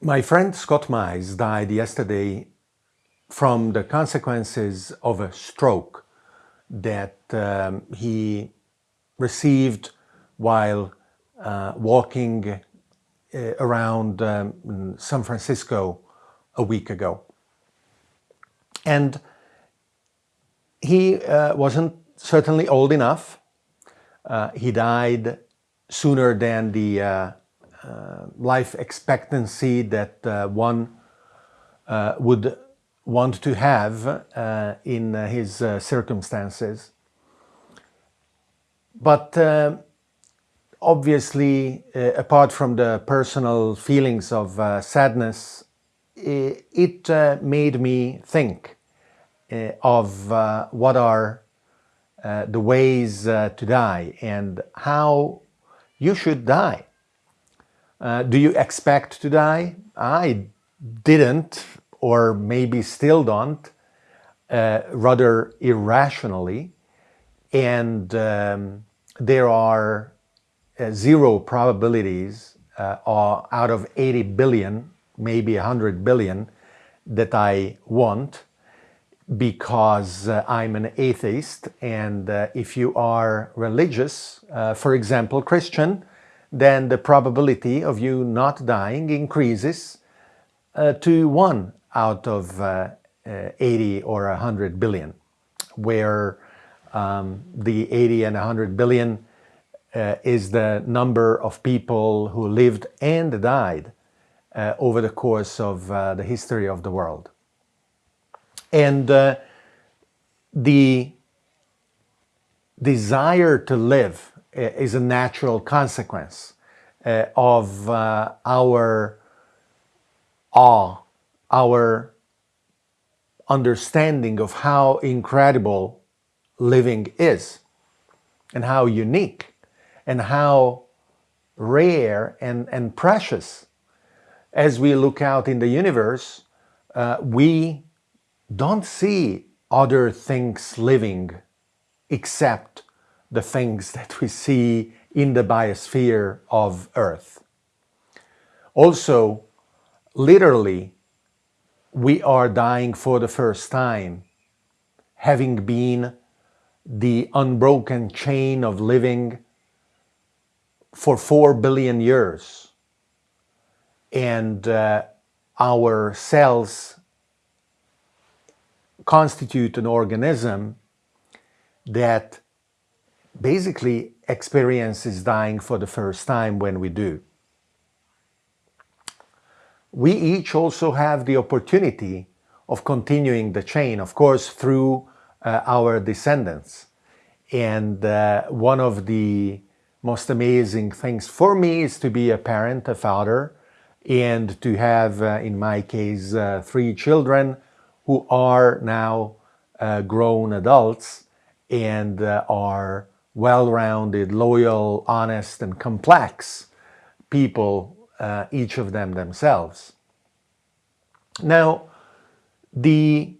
My friend Scott Mize died yesterday from the consequences of a stroke that um, he received while uh, walking uh, around um, San Francisco a week ago. And he uh, wasn't certainly old enough. Uh, he died sooner than the uh, Uh, life expectancy that uh, one uh, would want to have uh, in uh, his circumstances. But obviously, apart from the personal feelings of sadness, it made me think of what are uh, the ways uh, to die and how you should die. Uh, do you expect to die? I didn't, or maybe still don't, uh, rather irrationally. And um, there are uh, zero probabilities uh, out of 80 billion, maybe 100 billion, that I want because uh, I'm an atheist. And uh, if you are religious, for example, Christian, then the probability of you not dying increases uh, to 1 out of uh, uh, 80 or 100 billion, where um, the 80 and 100 billion uh, is the number of people who lived and died uh, over the course of uh, the history of the world. And the desire to live is a natural consequence uh, of uh, our awe, our understanding of how incredible living is and how unique and how rare and, and precious. As we look out in the universe, uh, we don't see other things living except the things that we see in the biosphere of Earth. Also, literally, we are dying for the first time, having been the unbroken chain of living for four billion years. And uh, our cells constitute an organism that basically experience is dying for the first time when we do. We each also have the opportunity of continuing the chain, of course, through uh, our descendants. And uh, one of the most amazing things for me is to be a parent, a father, and to have, uh, in my case, uh, three children who are now uh, grown adults and uh, are well-rounded, loyal, honest, and complex people, uh, each of them themselves. Now, the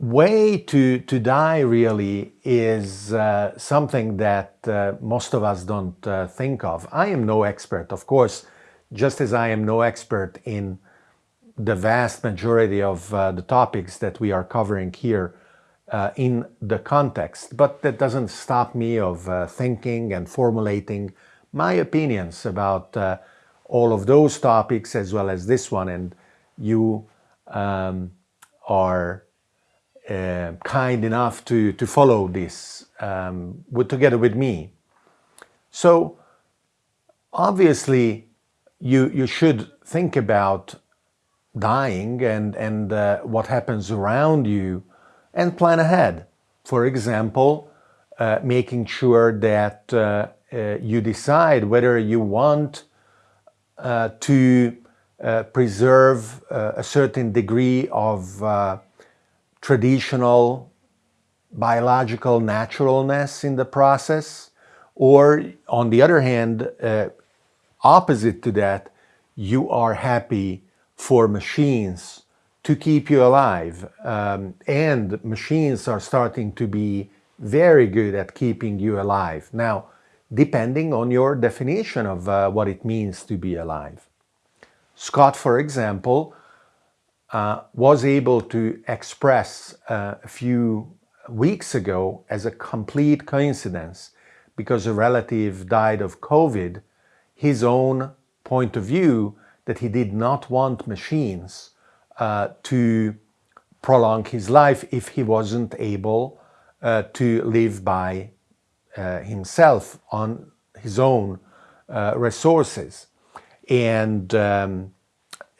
way to, to die really is uh, something that uh, most of us don't uh, think of. I am no expert, of course, just as I am no expert in the vast majority of uh, the topics that we are covering here uh, in the context, but that doesn't stop me of uh, thinking and formulating my opinions about uh, all of those topics as well as this one and you um, are uh, kind enough to, to follow this um, with, together with me. So obviously you, you should think about dying and, and uh, what happens around you and plan ahead. For example, uh, making sure that uh, uh, you decide whether you want uh, to uh, preserve a certain degree of traditional biological naturalness in the process or on the other hand opposite to that you are happy for machines to keep you alive. Um, and machines are starting to be very good at keeping you alive. Now, depending on your definition of uh, what it means to be alive. Scott, for example, uh, was able to express uh, a few weeks ago as a complete coincidence because a relative died of COVID, his own point of view that he did not want machines uh, to prolong his life if he wasn't able uh, to live by uh, himself on his own uh, resources. And um,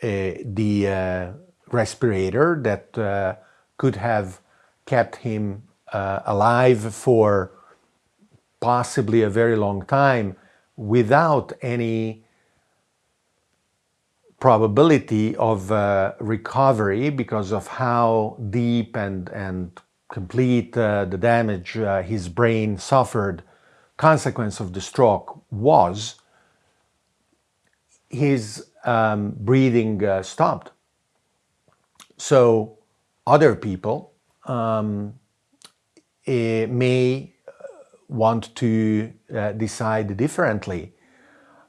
uh, the respirator that could have kept him alive for possibly a very long time without any probability of uh, recovery because of how deep and, and complete uh, the damage uh, his brain suffered consequence of the stroke was, his um, breathing uh, stopped. So other people um, eh, may want to uh, decide differently.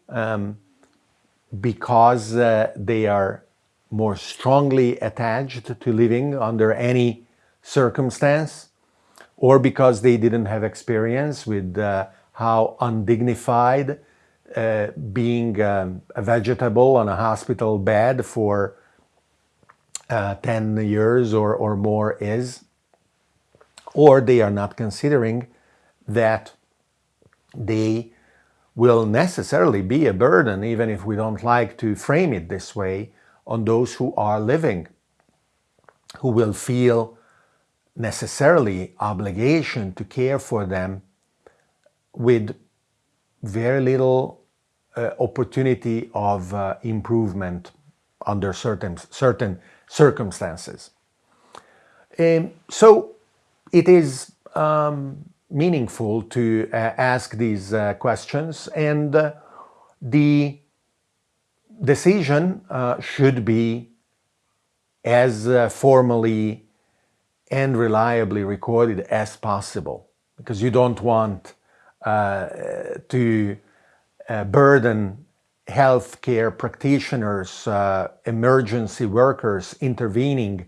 Um, because uh, they are more strongly attached to living under any circumstance or because they didn't have experience with uh, how undignified uh, being um, a vegetable on a hospital bed for uh, 10 years or, or more is, or they are not considering that they will necessarily be a burden, even if we don't like to frame it this way, on those who are living, who will feel necessarily obligation to care for them with very little uh, opportunity of uh, improvement under certain, certain circumstances. Um, so it is um, meaningful to uh, ask these uh, questions. And uh, the decision should be as formally and reliably recorded as possible. Because you don't want uh, to uh, burden healthcare practitioners, uh, emergency workers intervening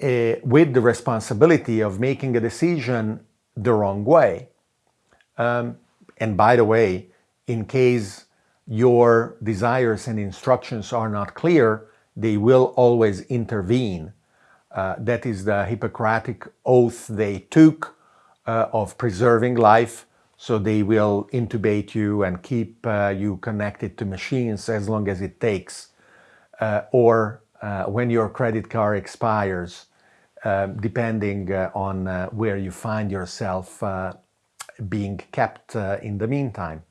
with the responsibility of making a decision the wrong way. Um, and by the way, in case your desires and instructions are not clear, they will always intervene. Uh, that is the Hippocratic oath they took uh, of preserving life. So they will intubate you and keep uh, you connected to machines as long as it takes. Uh, or uh, when your credit card expires, um, depending uh, on uh, where you find yourself uh, being kept in the meantime.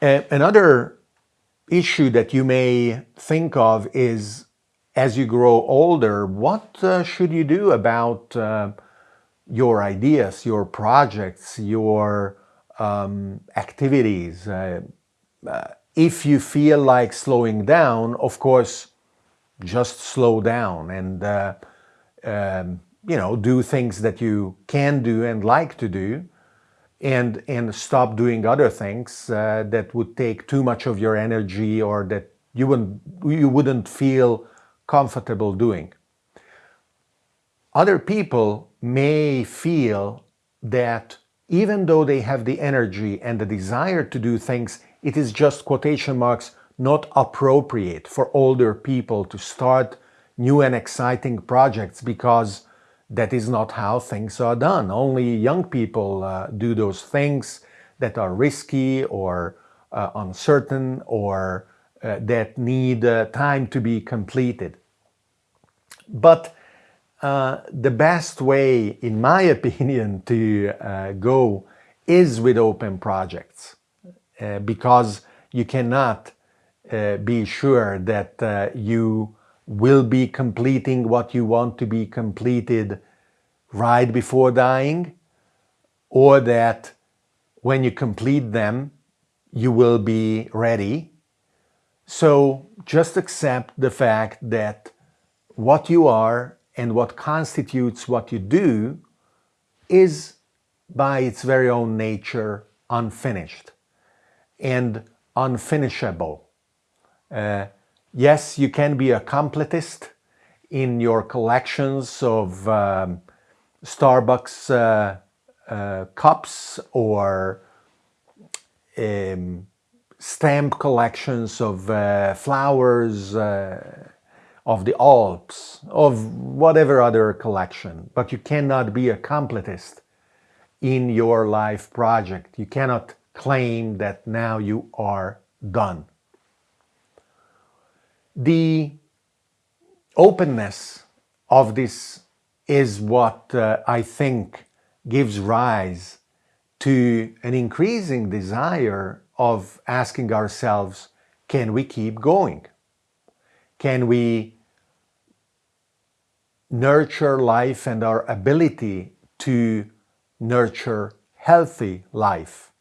another issue that you may think of is as you grow older, what uh, should you do about uh, your ideas, your projects, your um, activities? Uh, if you feel like slowing down, of course, just slow down and uh, um, you know do things that you can do and like to do and and stop doing other things uh, that would take too much of your energy or that you wouldn't you wouldn't feel comfortable doing. Other people may feel that even though they have the energy and the desire to do things it is just quotation marks not appropriate for older people to start new and exciting projects because that is not how things are done. Only young people uh, do those things that are risky or uh, uncertain or uh, that need uh, time to be completed. But uh, the best way, in my opinion, to uh, go is with open projects because you cannot uh, be sure that uh, you will be completing what you want to be completed right before dying or that when you complete them you will be ready. So just accept the fact that what you are and what constitutes what you do is by its very own nature unfinished and unfinishable. Uh, yes, you can be a completist in your collections of um, Starbucks uh, uh, cups or um, stamp collections of uh, flowers uh, of the Alps, of whatever other collection, but you cannot be a completist in your life project. You cannot claim that now you are done. The openness of this is what uh, I think gives rise to an increasing desire of asking ourselves, can we keep going? Can we nurture life and our ability to nurture healthy life,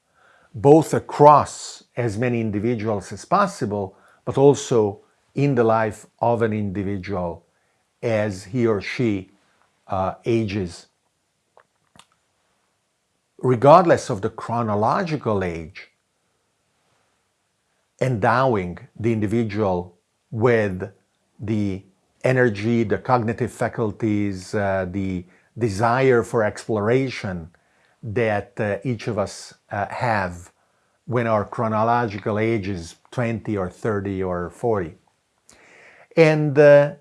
both across as many individuals as possible, but also in the life of an individual as he or she uh, ages. Regardless of the chronological age, endowing the individual with the energy, the cognitive faculties, uh, the desire for exploration that uh, each of us uh, have when our chronological age is 20 or 30 or 40. And uh,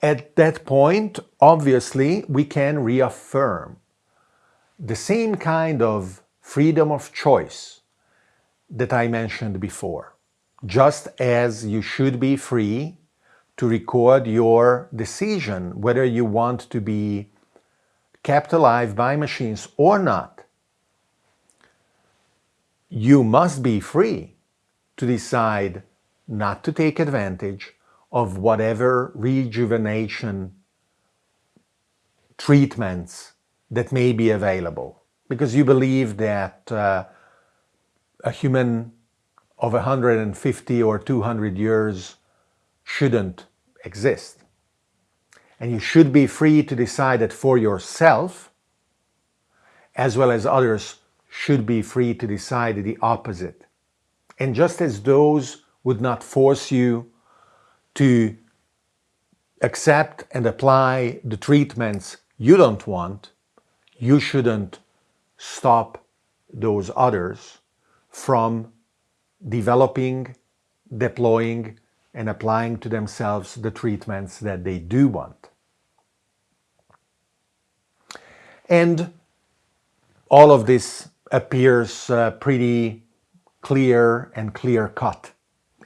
at that point, obviously, we can reaffirm the same kind of freedom of choice that I mentioned before just as you should be free to record your decision whether you want to be kept alive by machines or not. You must be free to decide not to take advantage of whatever rejuvenation treatments that may be available because you believe that uh, a human of 150 or 200 years shouldn't exist. And you should be free to decide that for yourself, as well as others should be free to decide the opposite. And just as those would not force you to accept and apply the treatments you don't want, you shouldn't stop those others from developing, deploying, and applying to themselves the treatments that they do want. And all of this appears uh, pretty clear and clear cut.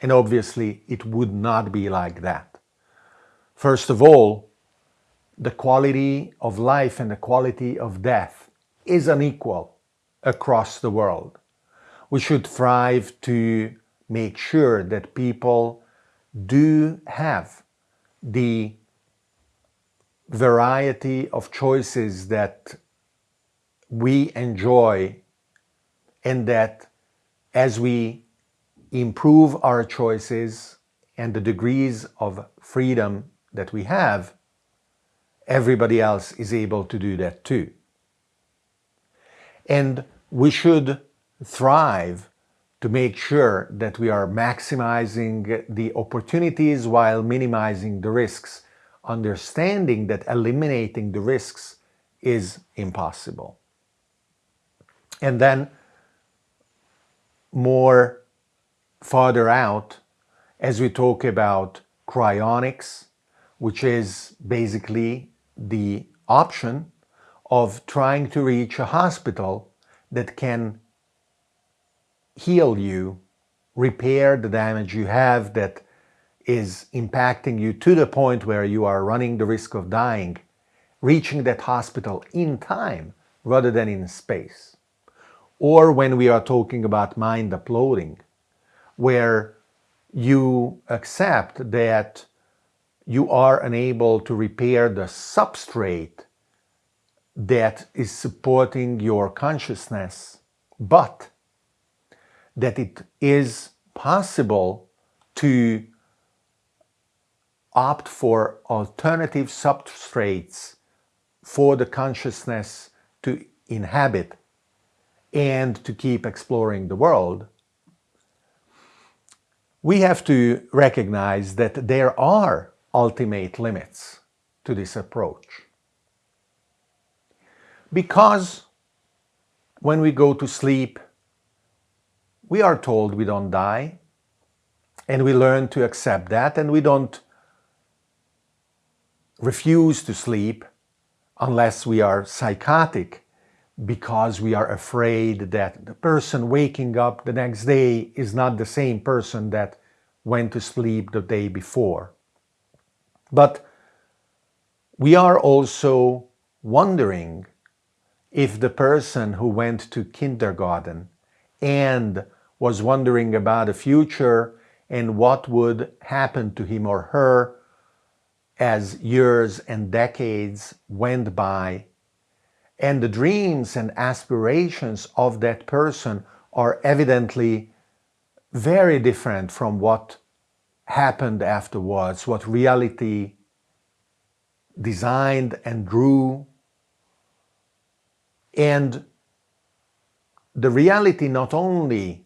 And obviously it would not be like that. First of all, the quality of life and the quality of death is unequal across the world we should strive to make sure that people do have the variety of choices that we enjoy and that as we improve our choices and the degrees of freedom that we have, everybody else is able to do that too. And we should thrive to make sure that we are maximizing the opportunities while minimizing the risks, understanding that eliminating the risks is impossible. And then more farther out, as we talk about cryonics, which is basically the option of trying to reach a hospital that can heal you, repair the damage you have that is impacting you to the point where you are running the risk of dying, reaching that hospital in time rather than in space. Or when we are talking about mind uploading, where you accept that you are unable to repair the substrate that is supporting your consciousness, but that it is possible to opt for alternative substrates for the consciousness to inhabit and to keep exploring the world, we have to recognize that there are ultimate limits to this approach. Because when we go to sleep, we are told we don't die, and we learn to accept that, and we don't refuse to sleep unless we are psychotic because we are afraid that the person waking up the next day is not the same person that went to sleep the day before. But we are also wondering if the person who went to kindergarten and was wondering about the future and what would happen to him or her as years and decades went by and the dreams and aspirations of that person are evidently very different from what happened afterwards, what reality designed and drew. And the reality not only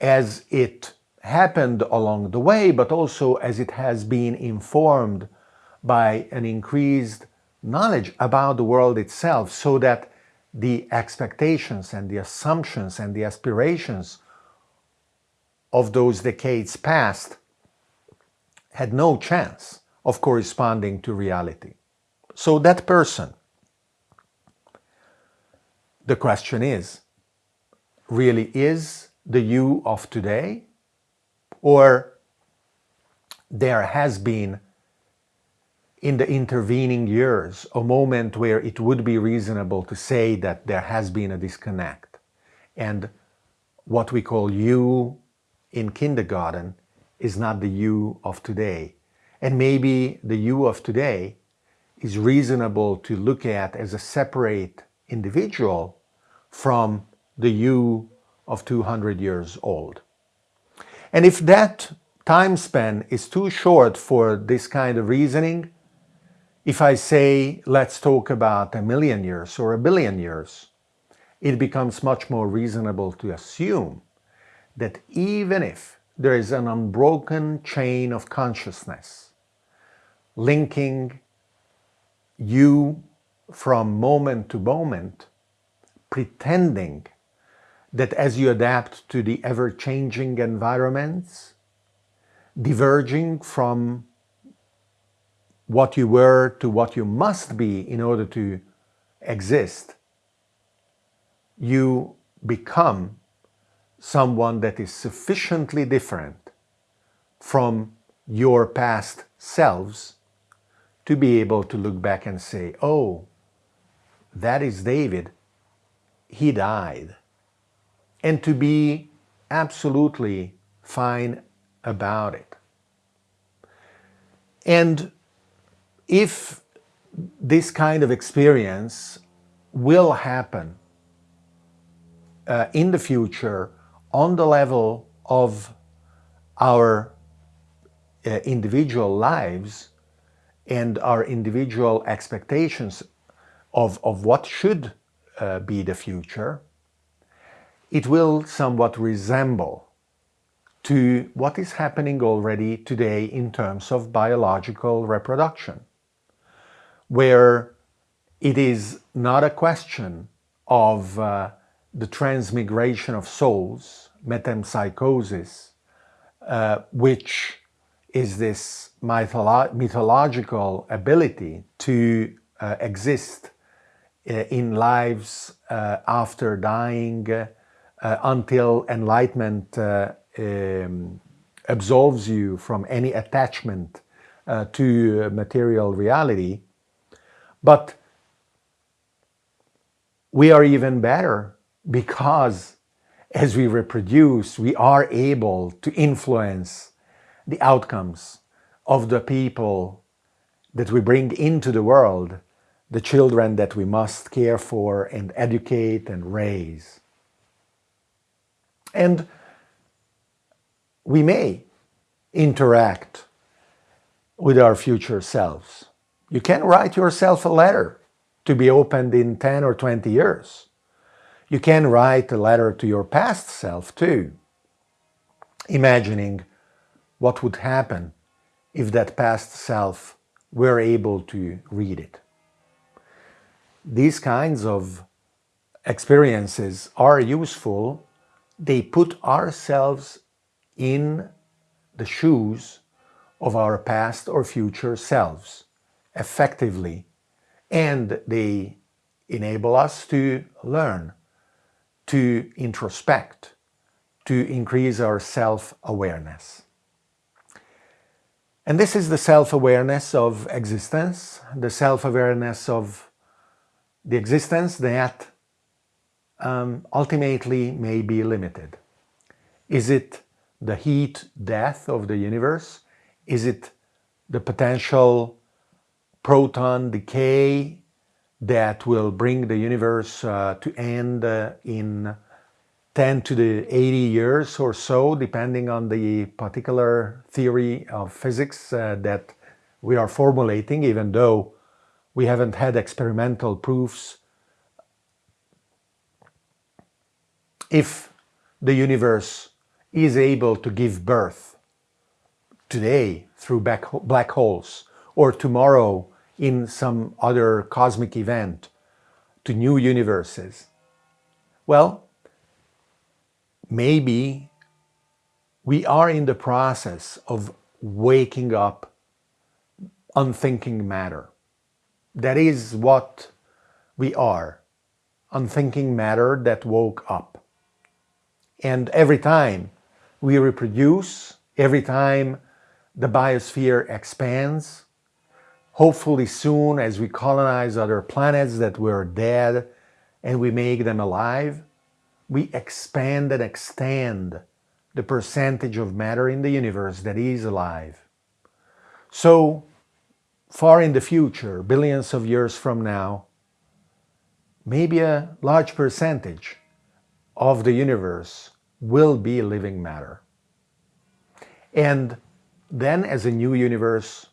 as it happened along the way, but also as it has been informed by an increased knowledge about the world itself so that the expectations and the assumptions and the aspirations of those decades past had no chance of corresponding to reality. So that person, the question is, really is the you of today? Or there has been in the intervening years a moment where it would be reasonable to say that there has been a disconnect and what we call you in kindergarten is not the you of today. And maybe the you of today is reasonable to look at as a separate individual from the you of 200 years old. And if that time span is too short for this kind of reasoning, if I say, let's talk about a million years or a billion years, it becomes much more reasonable to assume that even if there is an unbroken chain of consciousness linking you from moment to moment, pretending that as you adapt to the ever-changing environments, diverging from what you were to what you must be in order to exist, you become someone that is sufficiently different from your past selves to be able to look back and say, oh, that is David, he died. And to be absolutely fine about it. And if this kind of experience will happen uh, in the future on the level of our uh, individual lives and our individual expectations of, of what should uh, be the future, it will somewhat resemble to what is happening already today in terms of biological reproduction where it is not a question of uh, the transmigration of souls, metempsychosis, uh, which is this mytholo mythological ability to uh, exist uh, in lives uh, after dying uh, until enlightenment um, absolves you from any attachment to material reality, but we are even better because as we reproduce, we are able to influence the outcomes of the people that we bring into the world, the children that we must care for and educate and raise. And we may interact with our future selves. You can write yourself a letter to be opened in 10 or 20 years. You can write a letter to your past self too. imagining what would happen if that past self were able to read it. These kinds of experiences are useful. They put ourselves in the shoes of our past or future selves effectively and they enable us to learn, to introspect, to increase our self-awareness. And this is the self-awareness of existence, the self-awareness of the existence that um, ultimately may be limited. Is it the heat death of the universe? Is it the potential proton decay that will bring the universe uh, to end uh, in 10 to the 80 years or so, depending on the particular theory of physics uh, that we are formulating, even though we haven't had experimental proofs. If the universe is able to give birth today through black holes or tomorrow in some other cosmic event to new universes, well, maybe we are in the process of waking up unthinking matter. That is what we are, unthinking matter that woke up. And every time we reproduce, every time the biosphere expands, hopefully soon as we colonize other planets that were dead and we make them alive, we expand and extend the percentage of matter in the universe that is alive. So far in the future, billions of years from now, maybe a large percentage of the universe will be living matter. And then as a new universe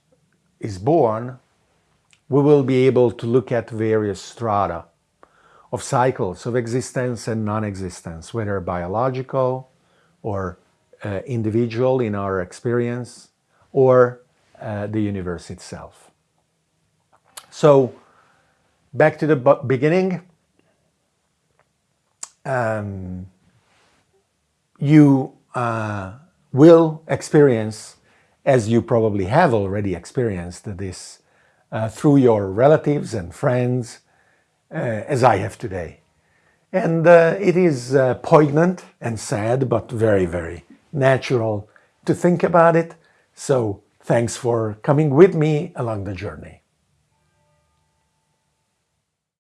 is born, we will be able to look at various strata of cycles of existence and non-existence, whether biological or uh, individual in our experience or uh, the universe itself. So back to the beginning, um, you uh, will experience, as you probably have already experienced this uh, through your relatives and friends, uh, as I have today. And uh, it is uh, poignant and sad, but very, very natural to think about it. So thanks for coming with me along the journey.